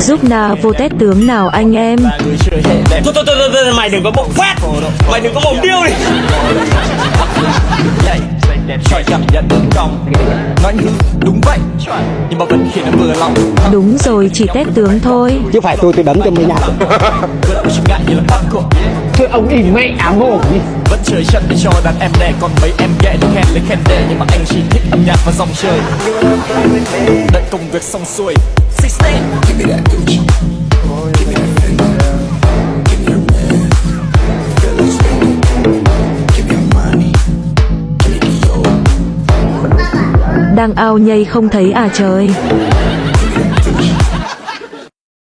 Giúp nào vô tét tướng nào anh em? Thôi thôi thôi, thôi, mày đừng có bộc phát. Mày đừng có mồm điêu đi. Chọi cảm nhận đúng cong Nói hư đúng vậy. Nhưng mà vẫn khiến em vừa lòng. Đúng rồi chỉ tét tướng thôi. Chứ phải tôi tôi đấm cho mới nhạc ông ỉ mẹ ám đi Vẫn chơi chân để cho đàn em đè Còn mấy em ghé được khen lấy khen đề Nhưng mà anh chỉ thích âm nhạc và dòng chơi. Đợi công việc xong xuôi. Đang ao nhây không thấy à trời